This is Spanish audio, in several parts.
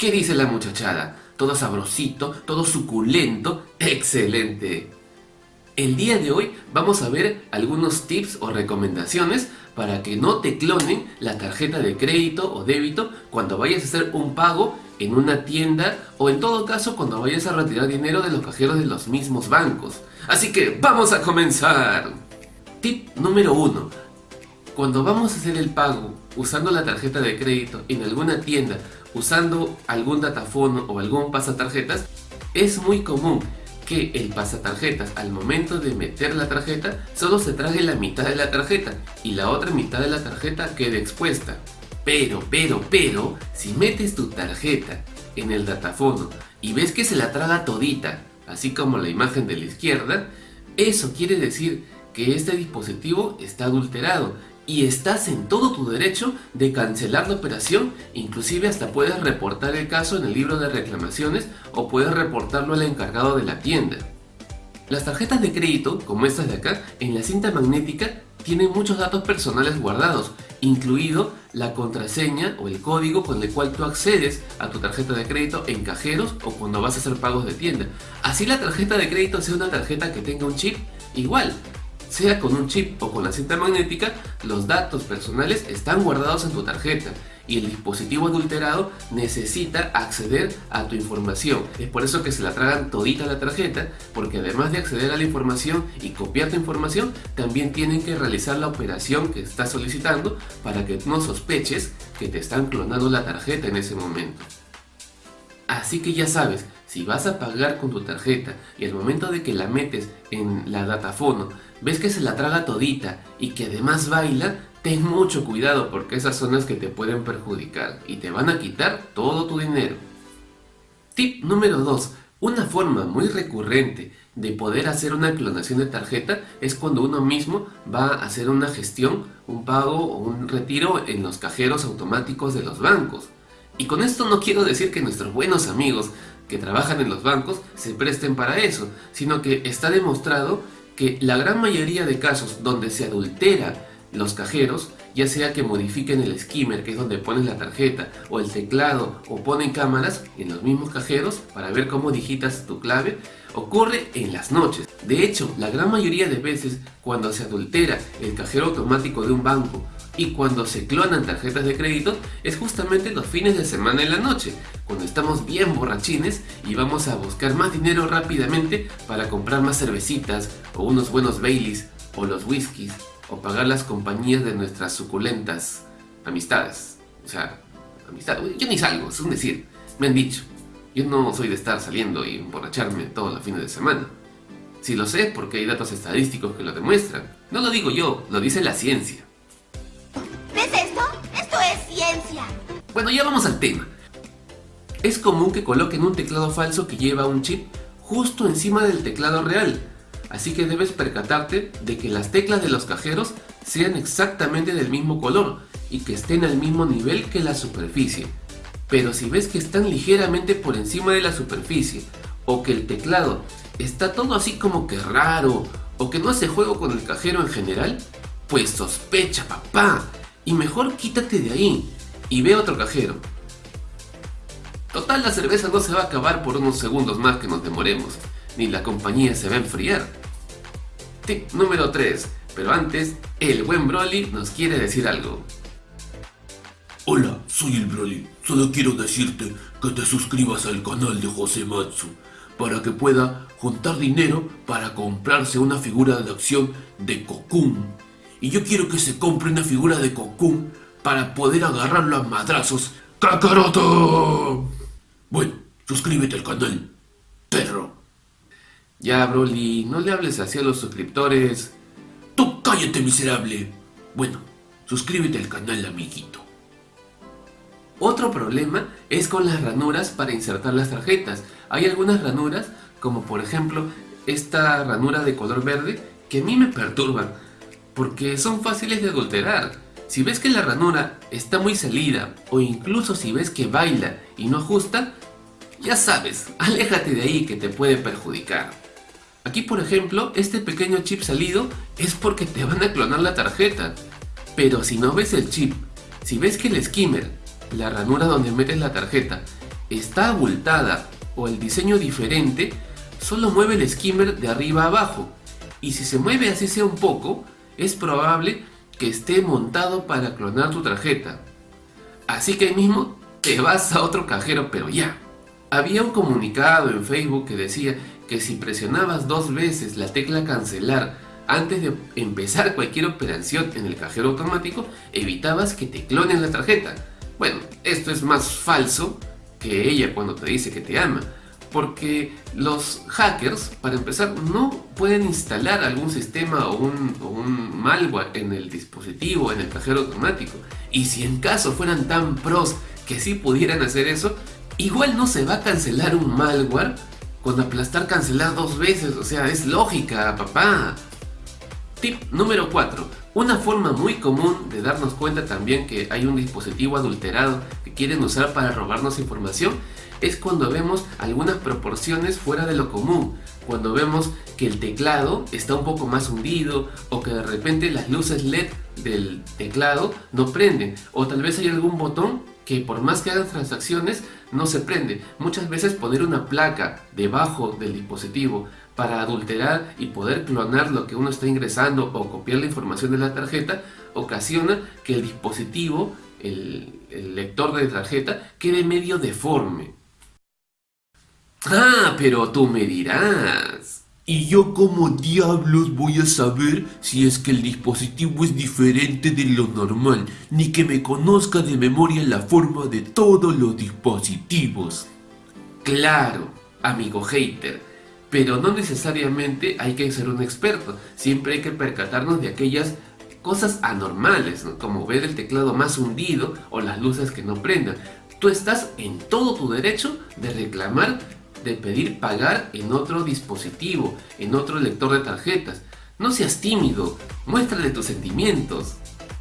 ¿Qué dice la muchachada? Todo sabrosito, todo suculento, excelente. El día de hoy vamos a ver algunos tips o recomendaciones para que no te clonen la tarjeta de crédito o débito cuando vayas a hacer un pago en una tienda o en todo caso cuando vayas a retirar dinero de los cajeros de los mismos bancos. Así que ¡vamos a comenzar! Tip número 1. Cuando vamos a hacer el pago usando la tarjeta de crédito en alguna tienda, usando algún datafono o algún pasatarjetas, es muy común que el pasatarjetas al momento de meter la tarjeta solo se traje la mitad de la tarjeta y la otra mitad de la tarjeta quede expuesta. Pero, pero, pero, si metes tu tarjeta en el datafono y ves que se la traga todita, así como la imagen de la izquierda, eso quiere decir que este dispositivo está adulterado y estás en todo tu derecho de cancelar la operación, inclusive hasta puedes reportar el caso en el libro de reclamaciones o puedes reportarlo al encargado de la tienda. Las tarjetas de crédito, como estas de acá, en la cinta magnética tienen muchos datos personales guardados, incluido la contraseña o el código con el cual tú accedes a tu tarjeta de crédito en cajeros o cuando vas a hacer pagos de tienda. Así la tarjeta de crédito sea una tarjeta que tenga un chip, igual, sea con un chip o con la cinta magnética, los datos personales están guardados en tu tarjeta y el dispositivo adulterado necesita acceder a tu información. Es por eso que se la tragan todita la tarjeta, porque además de acceder a la información y copiar tu información, también tienen que realizar la operación que estás solicitando para que no sospeches que te están clonando la tarjeta en ese momento. Así que ya sabes, si vas a pagar con tu tarjeta y al momento de que la metes en la datafono ves que se la traga todita y que además baila, ten mucho cuidado porque esas son las que te pueden perjudicar y te van a quitar todo tu dinero. Tip número 2. Una forma muy recurrente de poder hacer una clonación de tarjeta es cuando uno mismo va a hacer una gestión, un pago o un retiro en los cajeros automáticos de los bancos. Y con esto no quiero decir que nuestros buenos amigos que trabajan en los bancos se presten para eso, sino que está demostrado que la gran mayoría de casos donde se adultera los cajeros, ya sea que modifiquen el skimmer, que es donde pones la tarjeta, o el teclado, o ponen cámaras en los mismos cajeros para ver cómo digitas tu clave, ocurre en las noches. De hecho, la gran mayoría de veces cuando se adultera el cajero automático de un banco y cuando se clonan tarjetas de crédito es justamente los fines de semana en la noche, cuando estamos bien borrachines y vamos a buscar más dinero rápidamente para comprar más cervecitas o unos buenos Baileys o los whiskies o pagar las compañías de nuestras suculentas amistades. O sea, amistad, yo ni salgo, es un decir, me han dicho. Yo no soy de estar saliendo y emborracharme todos los fines de semana. Si lo sé porque hay datos estadísticos que lo demuestran. No lo digo yo, lo dice la ciencia. Bueno, ya vamos al tema. Es común que coloquen un teclado falso que lleva un chip justo encima del teclado real, así que debes percatarte de que las teclas de los cajeros sean exactamente del mismo color y que estén al mismo nivel que la superficie. Pero si ves que están ligeramente por encima de la superficie o que el teclado está todo así como que raro o que no hace juego con el cajero en general, pues sospecha papá y mejor quítate de ahí y ve otro cajero. Total, la cerveza no se va a acabar por unos segundos más que nos demoremos, ni la compañía se va a enfriar. Tip número 3, pero antes, el buen Broly nos quiere decir algo. Hola, soy el Broly. Solo quiero decirte que te suscribas al canal de José Matsu para que pueda juntar dinero para comprarse una figura de acción de Cocoon. Y yo quiero que se compre una figura de Cocoon para poder agarrarlo a madrazos. ¡Kakaroto! Bueno, suscríbete al canal, perro. Ya, Broly, no le hables así a los suscriptores. ¡Tú cállate, miserable! Bueno, suscríbete al canal, amiguito. Otro problema es con las ranuras para insertar las tarjetas. Hay algunas ranuras, como por ejemplo esta ranura de color verde, que a mí me perturban, porque son fáciles de adulterar. Si ves que la ranura está muy salida o incluso si ves que baila y no ajusta, ya sabes, aléjate de ahí que te puede perjudicar. Aquí por ejemplo, este pequeño chip salido es porque te van a clonar la tarjeta. Pero si no ves el chip, si ves que el skimmer, la ranura donde metes la tarjeta, está abultada o el diseño diferente, solo mueve el skimmer de arriba a abajo. Y si se mueve así sea un poco, es probable que esté montado para clonar tu tarjeta. Así que ahí mismo te vas a otro cajero, pero ya. Había un comunicado en Facebook que decía que si presionabas dos veces la tecla cancelar antes de empezar cualquier operación en el cajero automático, evitabas que te clonen la tarjeta. Bueno, esto es más falso que ella cuando te dice que te ama, porque los hackers, para empezar, no pueden instalar algún sistema o un, malware en el dispositivo, en el cajero automático. Y si en caso fueran tan pros que sí pudieran hacer eso, igual no se va a cancelar un malware con aplastar cancelar dos veces, o sea, es lógica, papá. Tip número 4. Una forma muy común de darnos cuenta también que hay un dispositivo adulterado que quieren usar para robarnos información es cuando vemos algunas proporciones fuera de lo común, cuando vemos que el teclado está un poco más hundido o que de repente las luces LED del teclado no prenden o tal vez hay algún botón que por más que hagas transacciones no se prende. Muchas veces poner una placa debajo del dispositivo para adulterar y poder clonar lo que uno está ingresando o copiar la información de la tarjeta ocasiona que el dispositivo, el, el lector de tarjeta, quede medio deforme. Ah, pero tú me dirás. ¿Y yo como diablos voy a saber si es que el dispositivo es diferente de lo normal, ni que me conozca de memoria la forma de todos los dispositivos? Claro, amigo hater, pero no necesariamente hay que ser un experto, siempre hay que percatarnos de aquellas cosas anormales, como ver el teclado más hundido o las luces que no prendan. Tú estás en todo tu derecho de reclamar de pedir pagar en otro dispositivo, en otro lector de tarjetas. No seas tímido, muéstrale tus sentimientos.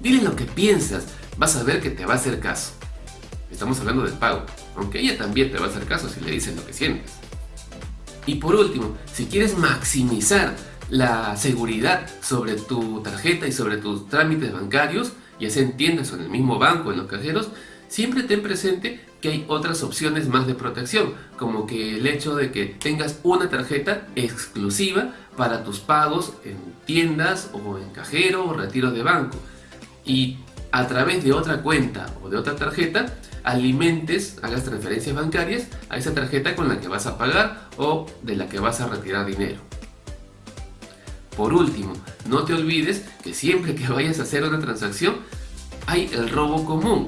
Dile lo que piensas, vas a ver que te va a hacer caso. Estamos hablando del pago, aunque ella también te va a hacer caso si le dices lo que sientes. Y por último, si quieres maximizar la seguridad sobre tu tarjeta y sobre tus trámites bancarios, ya sea en tiendas o en el mismo banco, en los cajeros, siempre ten presente que hay otras opciones más de protección, como que el hecho de que tengas una tarjeta exclusiva para tus pagos en tiendas o en cajero o retiro de banco. Y a través de otra cuenta o de otra tarjeta, alimentes, hagas transferencias bancarias a esa tarjeta con la que vas a pagar o de la que vas a retirar dinero. Por último, no te olvides que siempre que vayas a hacer una transacción, hay el robo común,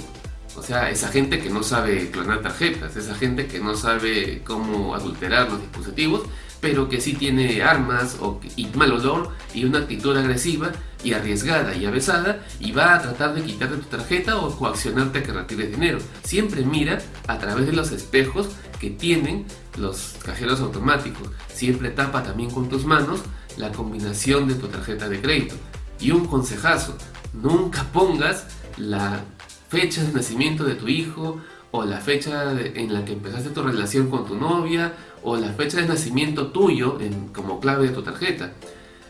o sea, esa gente que no sabe clonar tarjetas, esa gente que no sabe cómo adulterar los dispositivos, pero que sí tiene armas o, y mal olor y una actitud agresiva y arriesgada y avesada y va a tratar de quitarte tu tarjeta o coaccionarte a que retires dinero. Siempre mira a través de los espejos que tienen los cajeros automáticos. Siempre tapa también con tus manos la combinación de tu tarjeta de crédito. Y un consejazo, nunca pongas la fecha de nacimiento de tu hijo, o la fecha en la que empezaste tu relación con tu novia, o la fecha de nacimiento tuyo en, como clave de tu tarjeta.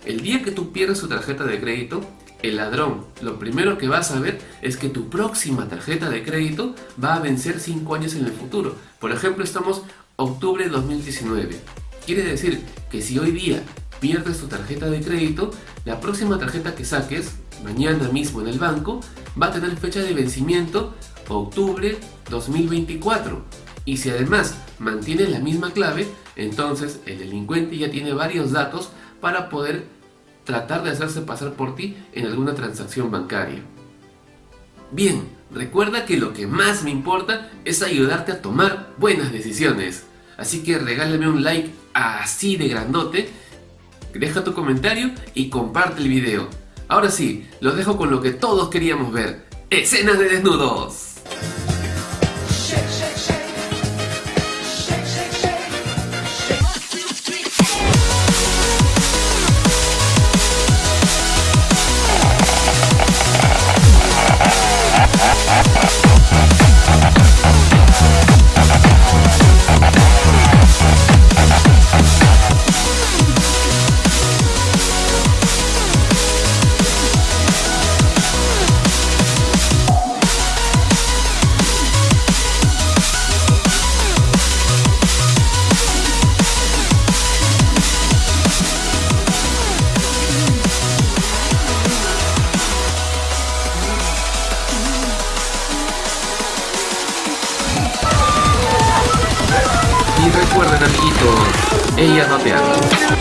El día que tú pierdes tu tarjeta de crédito, el ladrón lo primero que va a saber es que tu próxima tarjeta de crédito va a vencer 5 años en el futuro. Por ejemplo, estamos octubre de 2019. Quiere decir que si hoy día pierdes tu tarjeta de crédito, la próxima tarjeta que saques, mañana mismo en el banco, va a tener fecha de vencimiento octubre 2024. Y si además mantiene la misma clave, entonces el delincuente ya tiene varios datos para poder tratar de hacerse pasar por ti en alguna transacción bancaria. Bien, recuerda que lo que más me importa es ayudarte a tomar buenas decisiones. Así que regálame un like así de grandote deja tu comentario y comparte el video. Ahora sí, los dejo con lo que todos queríamos ver, escenas de desnudos. A 让他点了。